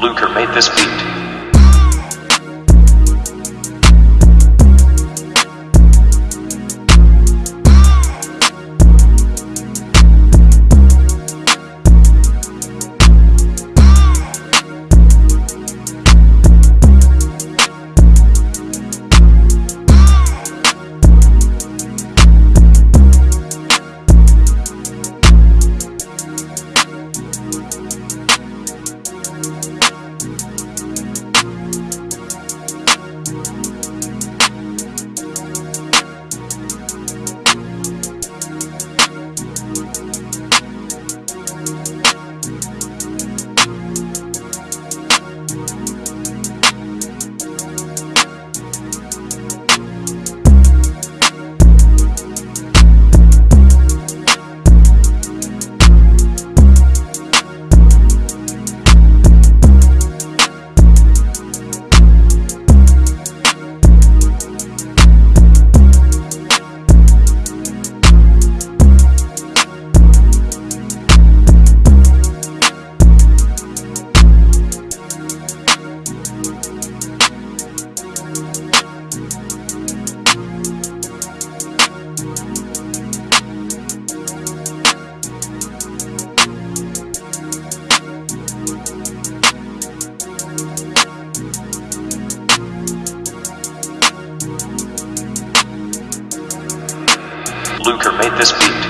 Luker made this beat. Luker made this beat.